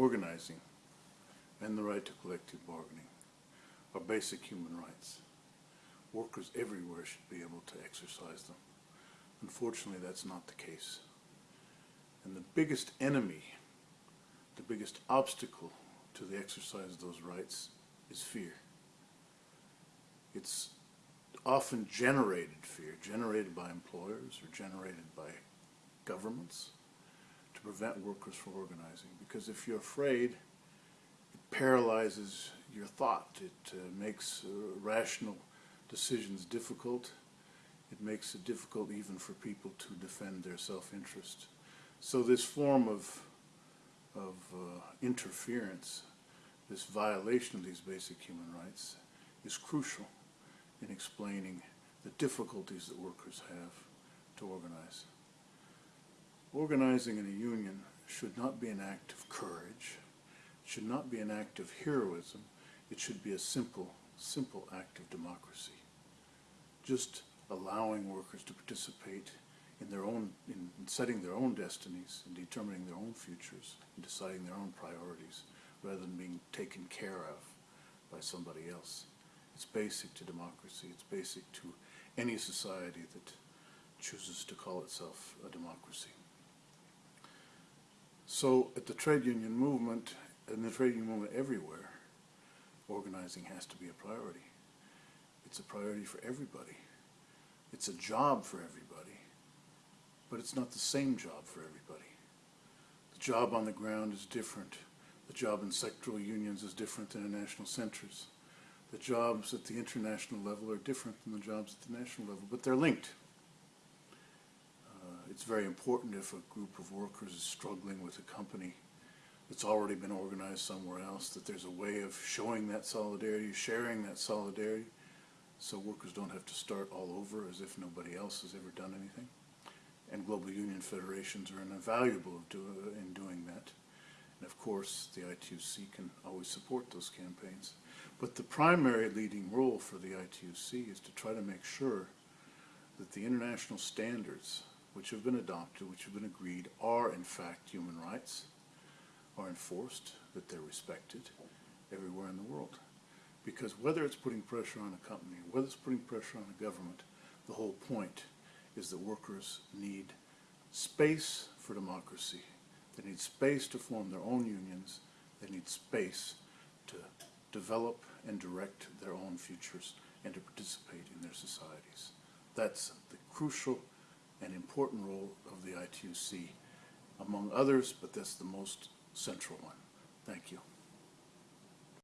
organizing, and the right to collective bargaining are basic human rights. Workers everywhere should be able to exercise them. Unfortunately, that's not the case. And the biggest enemy, the biggest obstacle to the exercise of those rights is fear. It's often generated fear, generated by employers or generated by governments to prevent workers from organizing. Because if you're afraid, it paralyzes your thought. It uh, makes uh, rational decisions difficult. It makes it difficult even for people to defend their self-interest. So this form of, of uh, interference, this violation of these basic human rights, is crucial in explaining the difficulties that workers have to organize. Organizing in a union should not be an act of courage, it should not be an act of heroism, it should be a simple, simple act of democracy. Just allowing workers to participate in their own, in, in setting their own destinies, in determining their own futures, in deciding their own priorities, rather than being taken care of by somebody else. It's basic to democracy. It's basic to any society that chooses to call itself a democracy. So at the trade union movement, and the trade union movement everywhere, organizing has to be a priority. It's a priority for everybody. It's a job for everybody, but it's not the same job for everybody. The job on the ground is different. The job in sectoral unions is different than in national centers. The jobs at the international level are different than the jobs at the national level, but they're linked. It's very important if a group of workers is struggling with a company that's already been organized somewhere else, that there's a way of showing that solidarity, sharing that solidarity, so workers don't have to start all over as if nobody else has ever done anything. And global union federations are invaluable in doing that. And of course, the ITUC can always support those campaigns. But the primary leading role for the ITUC is to try to make sure that the international standards which have been adopted, which have been agreed, are in fact human rights, are enforced, that they're respected everywhere in the world. Because whether it's putting pressure on a company, whether it's putting pressure on a government, the whole point is that workers need space for democracy. They need space to form their own unions. They need space to develop and direct their own futures and to participate in their societies. That's the crucial and important role of the ITUC, among others, but that's the most central one. Thank you.